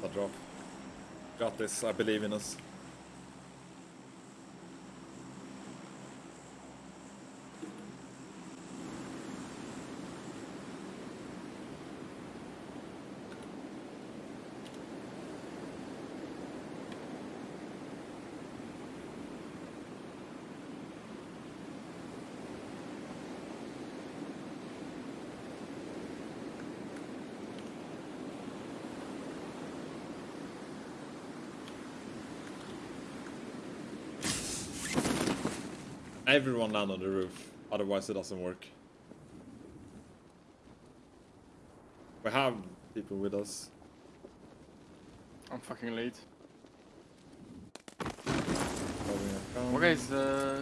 Bra drop. Grattis, I believe in us. Everyone land on the roof, otherwise it doesn't work. We have people with us. I'm fucking late. Okay, it's uh,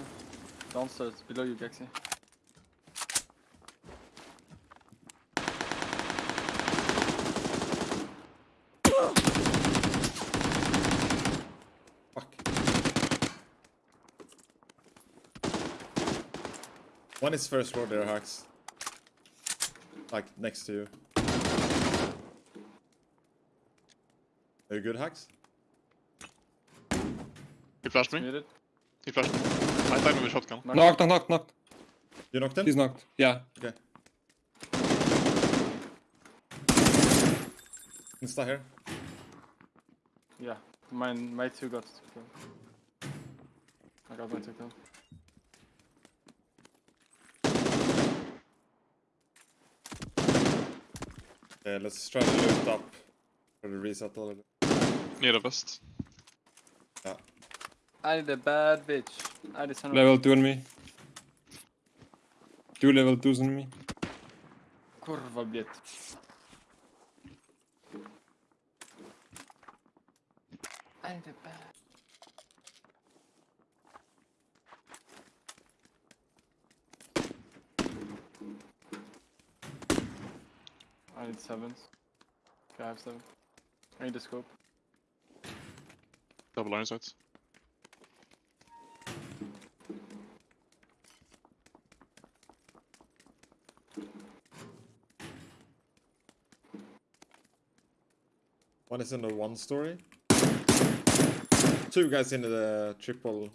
downstairs, below you, Gaxi. Fuck. One is first floor there, Hacks. Like, next to you. Are you good, Hacks? He flashed me. Muted. He flashed me. I timed him with shotgun. Knock. Knocked, knocked, knocked, knocked. You knocked him? He's knocked. Yeah. Okay. Insta here. Yeah, mine, my two got killed. I got my two killed. Okay, let's try to loot up for the reset a little bit. Near the west. Yeah. I need a bad bitch. I need son Level 2 on me. Two level 2s on me. kurva blit. I need a bad. I need sevens. Okay, I have seven. I need a scope. Double iron sights. One is in the one story. Two guys in the triple.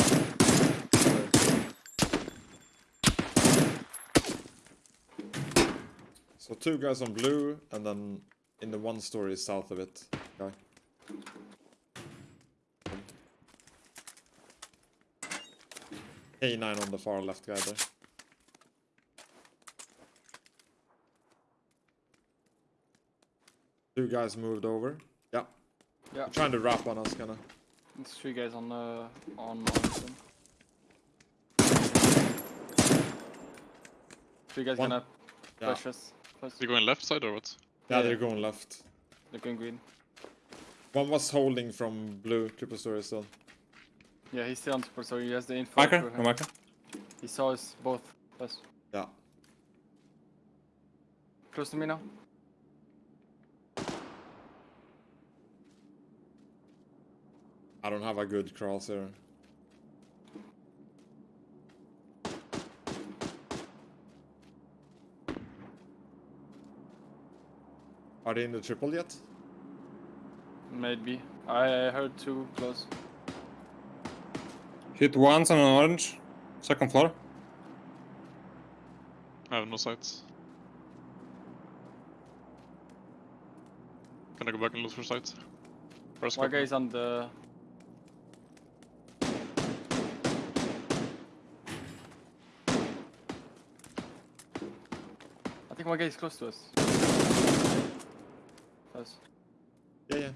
So two guys on blue, and then in the one story south of it, guy. K9 on the far left guy there. Two guys moved over. Yeah. Yeah, Trying to wrap on us, kinda. it's three guys on uh, on Morrison. Three guys One- gonna Yeah. push us. Plus, Is he going left side or what? Yeah, Yeah. they're going left. They're going green. One was holding from blue triple story still. Yeah, he's still on support, so he has the info. Marker? No marker. He saw us both. Plus, Yeah. close to me now. I don't have a good crosshair. Are they in the triple yet? Maybe. I heard two close. Hit once on an orange. Second floor. I have no sights. Can I go back and look for sights? First One guy's on the. I think one guy is close to us. Close. Yeah, yeah.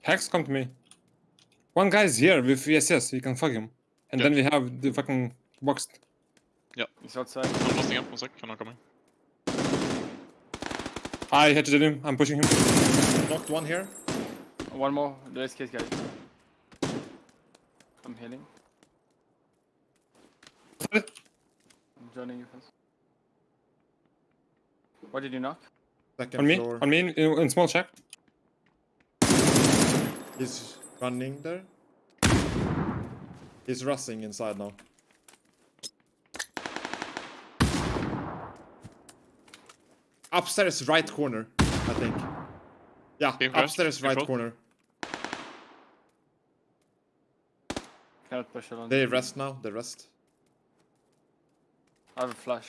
Hex, come to me. One guy's here with VSS. You can fuck him. And Yeah. then we have the fucking boxed. He's outside. I'm busting up, one sec, I'm not coming. I headshotted him. I'm pushing him. Knocked one here. One more. There's case guys. I'm healing. I'm joining you first. What did you knock? Second On me, floor. on me in, in small shack. He's running there. He's rushing inside now. Upstairs right corner, I think. Yeah, upstairs right corner. Cannot push alone. They rest now, they rest. I have a flash.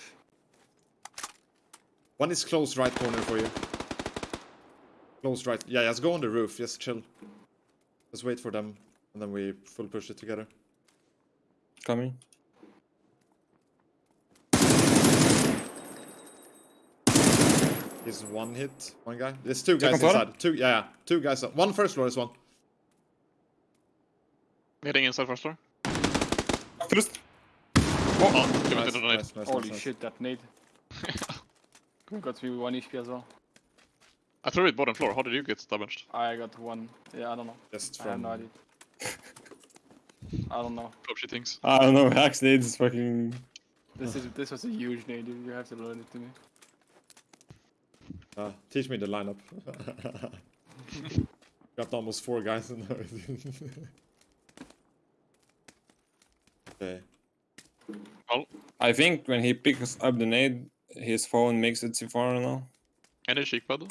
One is close right corner for you. Close right. Yeah, just go on the roof, just chill. Just wait for them, and then we full push it together. Coming. He's one hit, one guy. There's two guys Second floor? inside. Two, yeah, yeah, two guys. One first floor is one. Heading inside first floor. First. Oh, came Nice, into the nade. nice, nice, Holy nice, shit, that nade. got me one HP as well. I threw it bottom floor. How did you get damaged? I got one. Yeah, I don't know. Just I have from no idea. I don't know. Hope she thinks. I don't know. Hacks nades fucking. This is this was a huge nade. dude. You have to learn it to me. Uh, teach me the lineup. Got almost four guys in there. okay. Well, I think when he picks up the nade, his phone makes it C4 now. any cheek pad?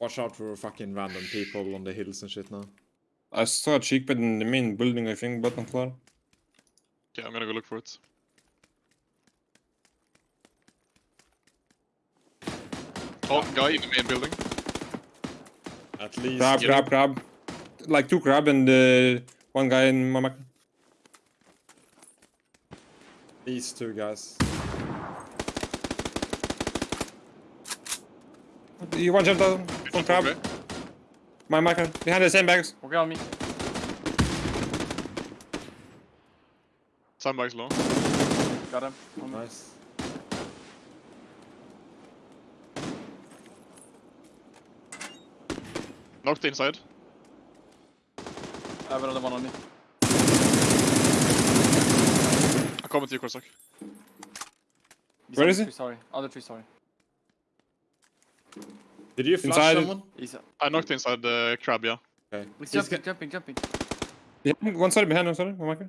Watch out for fucking random people on the hills and shit now. I saw a cheek pad in the main building, I think, bottom floor. Okay, I'm gonna go look for it. Oh, guy in the main building. At least Crab, get crab, crab. Like two crab and uh, one guy in my mark. These two guys. You one shot down from crab. Okay. My marker. Behind the same bags. Okay on me. Sandbags low. Got him. On me. Nice. Knocked inside. I have another one on me. I come with you, Korsak. He's Where on is the he? tree, Sorry. On the tree, sorry. Did you flash Inside. someone? He's, I knocked inside the crab, yeah. Okay. he's He's jumping, jumping, jumping. Behind, one side behind, one side. My marker.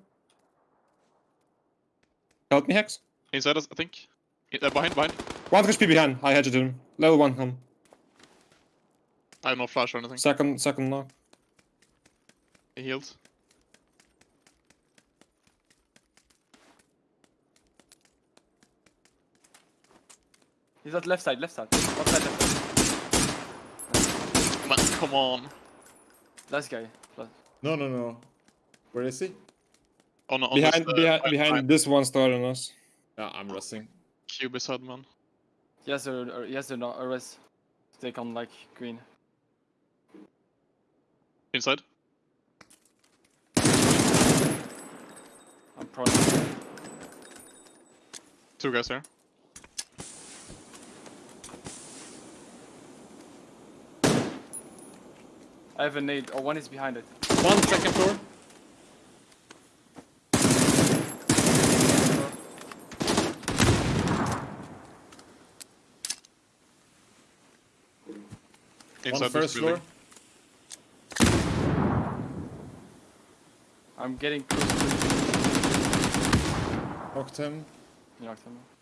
Help me, Hex. Inside us, I think. I- uh, behind, behind. One HP behind. I headshot him. Level one. Um, I have no flash or anything. second, second knock. He healed. He's at left side, left side. Left side, left side. Man, come on. Last guy. Last. No, no, no. Where is he? On, on Behind, this, uh, behind, right behind side. this one star on us. Yeah, I'm rushing. Cube is head, man. Yes, or, a, a he has a, no- a res. Take on like green. Inside. I'm prone. Two guys here. I have a nade. Oh, one is behind it. One second floor. Inside One this first floor. I'm getting close to Knocked him. you knocked him.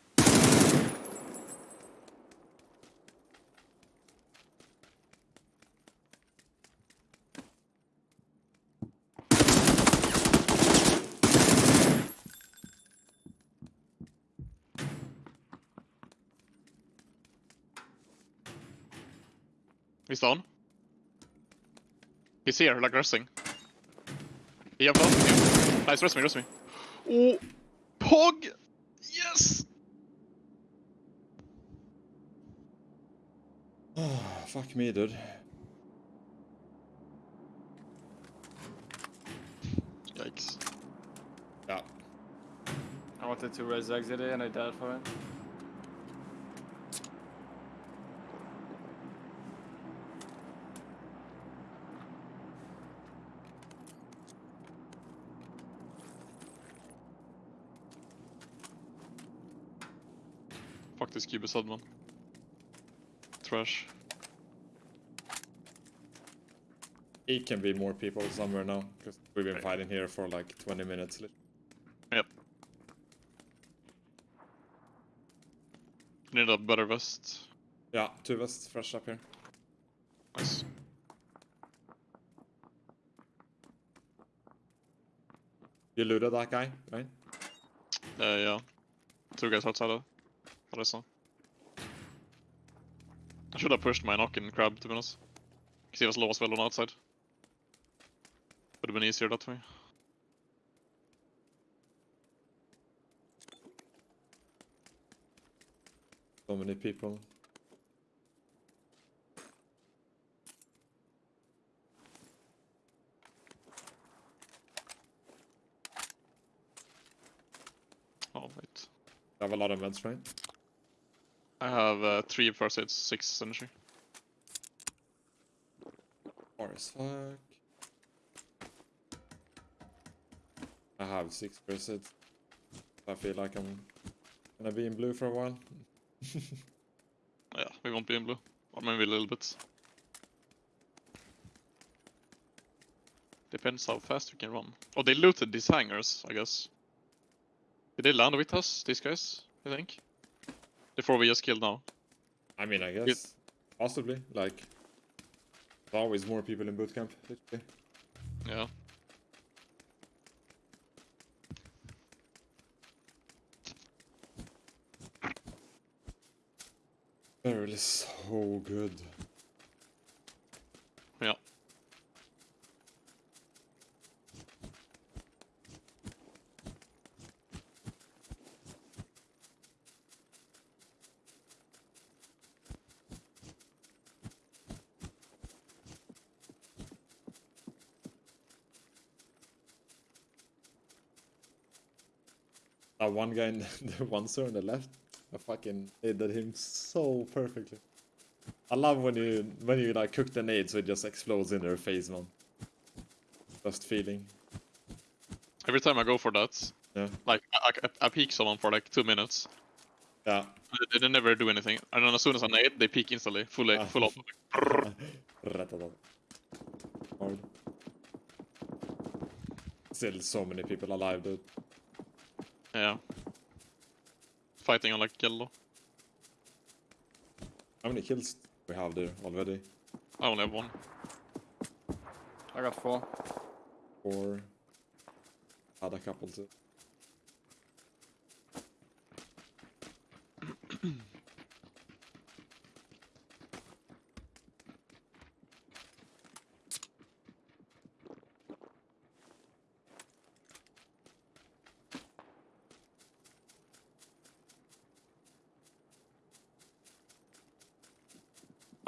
He's down. He's here, like resting. He jumped off. Yeah. Nice, rest me, rest me. Oh! Pog! Yes! Oh, fuck me, dude. Yikes. Yeah. I wanted to res exit it and I died for it. Cube beside man. Trash. It can be more people somewhere now because we've been Right. fighting here for like 20 minutes. Yep. Need a better vest. Yeah, two vests fresh up here. Nice. You looted that guy, right? Uh, yeah. Two guys outside of. What I saw. I should have pushed my knock in crab to be honest. Because he was low as well on outside. Would have been easier that way. So many people. Oh wait. I have a lot of meds, right? I have uh, three first aids, six energy. Far as fuck. I have six percent. I feel like I'm gonna be in blue for a while. Yeah, we won't be in blue. Or maybe a little bit. Depends how fast we can run. Oh, they looted these hangars, I guess. Did they land with us, these guys? I think. Four we just killed now. I mean, I guess possibly. Like, there's always more people in boot camp. literally. Yeah. Barrel is so good. Yeah. That one guy in the one sir on the left, I fucking hit him so perfectly. I love when you when you like cook the nade so it just explodes in their face, man. Just feeling. Every time I go for that, Yeah. like I, I, I peek someone for like two minutes. Yeah. They, they never do anything, and then as soon as I nade, they peek instantly, full Ah. full up. Still so many people alive, dude. Yeah. Fighting on like yellow. How many kills we have there already? I only have one. I got four. Four. had a couple too.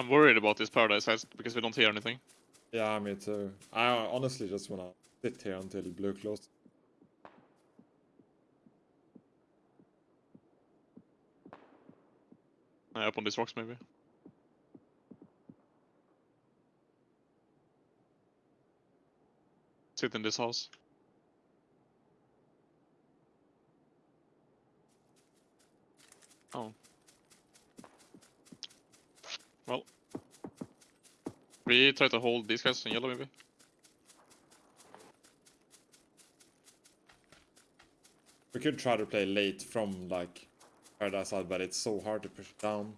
I'm worried about this paradise heist because we don't hear anything. Yeah, me too. I honestly just wanna sit here until blue closed. Uh, up on these rocks maybe. Sit in this house. Oh. Well. We try to hold these guys in yellow maybe. We could try to play late from like paradise side, but it's so hard to push down.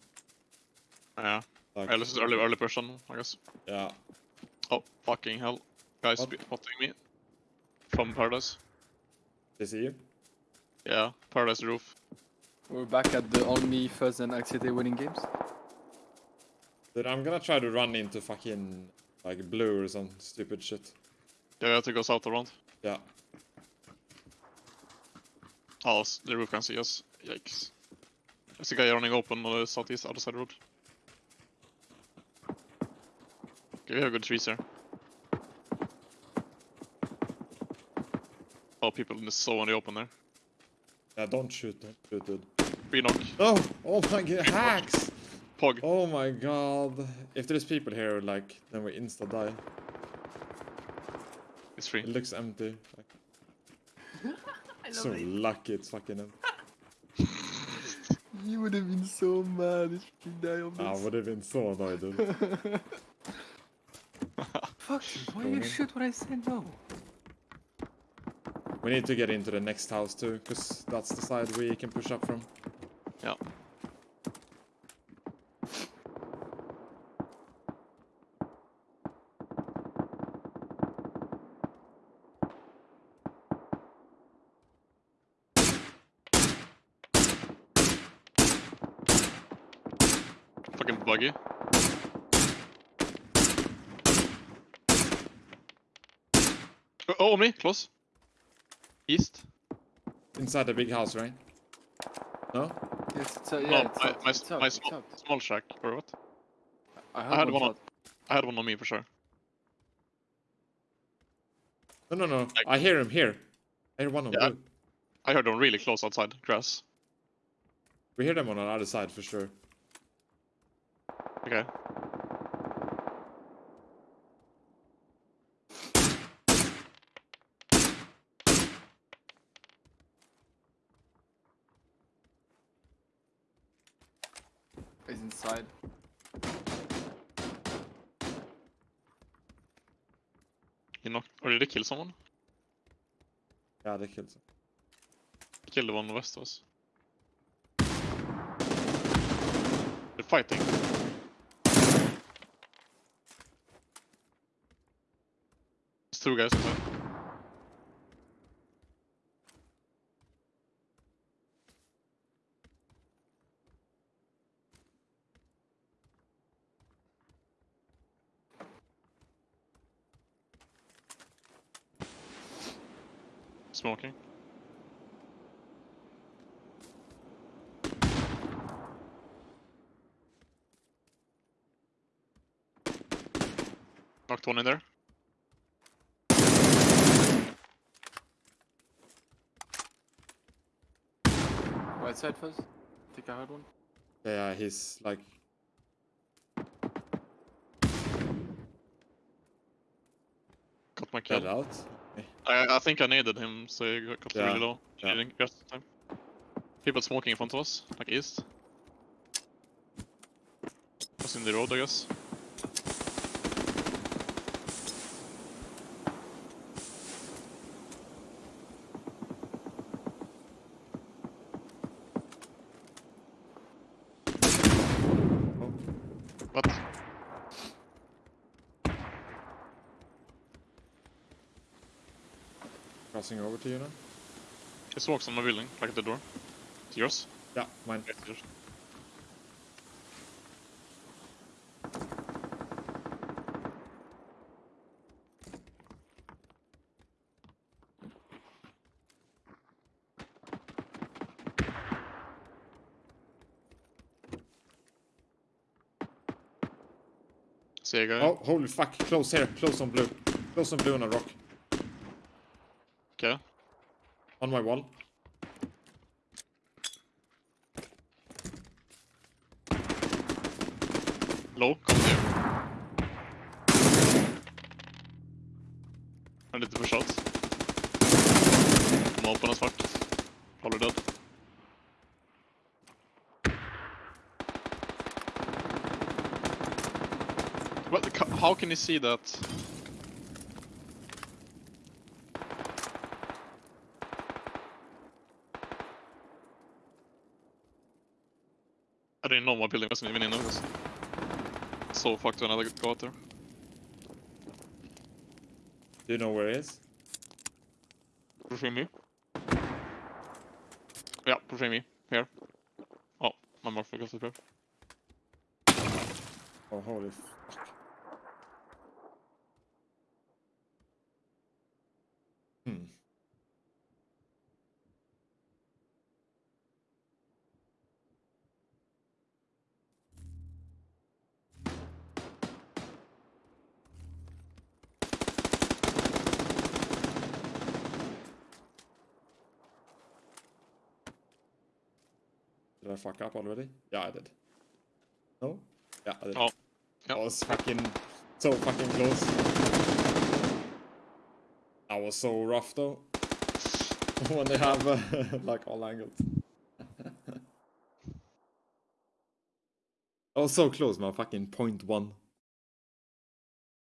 Yeah. Like, Yeah, this is early early person, I guess. yeah, Oh fucking hell. Guys What? be- spotting me. From paradise. they see you. Yeah, paradise roof. We're back at the only first and Activity winning games. Dude, I'm gonna try to run into fucking like blue or some stupid shit. Yeah, we have to go south around. Yeah, Oh, the roof can see us. Yikes. There's a guy running open on the southeast other side road. Okay, we have good trees here. Oh, people in the so on the open there. yeah. Don't shoot, don't shoot, dude. Free knock. Oh, oh my god, hacks! Pog. Oh my god. If there's people here, like, then we insta die. It's free. It looks empty. Like, so lucky it's fucking empty. You would have been so mad if you die of I would have been so annoyed, dude. Fuck, why Go you on. shoot when I said no? We need to get into the next house too, because that's the side we can push up from. Yeah. Fucking buggy. Oh, oh, on me, close. East. Inside the big house, right? No? Yes, it's, uh, yeah, no, it's my, out, my, it's out, my it's small, out. small shack, or what? I, I had one on. I had one on me for sure. No, no, no. Like- I hear him here. I hear one on Yeah. blue. I heard them really close outside, grass. We hear them on the other side for sure. Okay. He's inside. You knocked, or did they kill someone? Yeah, they killed him. Killed the one west of us. They're fighting. Two guys inside. Smoking. Knocked one in there. Right side first. think I heard one. Yeah, he's like. Got my Dead kill. out. I, I think I needed him, so he got, got Yeah, really low. He yeah. didn't get time. People smoking in front of us, like east. Was in the road, I guess. Oh, What? Crossing over to you now. He smokes on my building, like at the door. It's yours? Yeah, mine. It's er yours. A guy. Oh, holy fuck! Close here. Close on blue. Close on blue on a rock. Okay. On my wall. Low. I need to push out. I'm open as fuck. Probably dead. What? the How can you see that? I didn't know my building wasn't even in this. So fucked when I go out there. Do you know where he is? Pushing me. Yeah, pushing me. Here. Oh, my morph got prepared. Oh, holy I fuck up already? Yeah, I did. No? Yeah, I did. Oh, That yeah. was fucking so fucking close. That was so rough though. when they have uh, like all angles. I was so close, man. Fucking point one.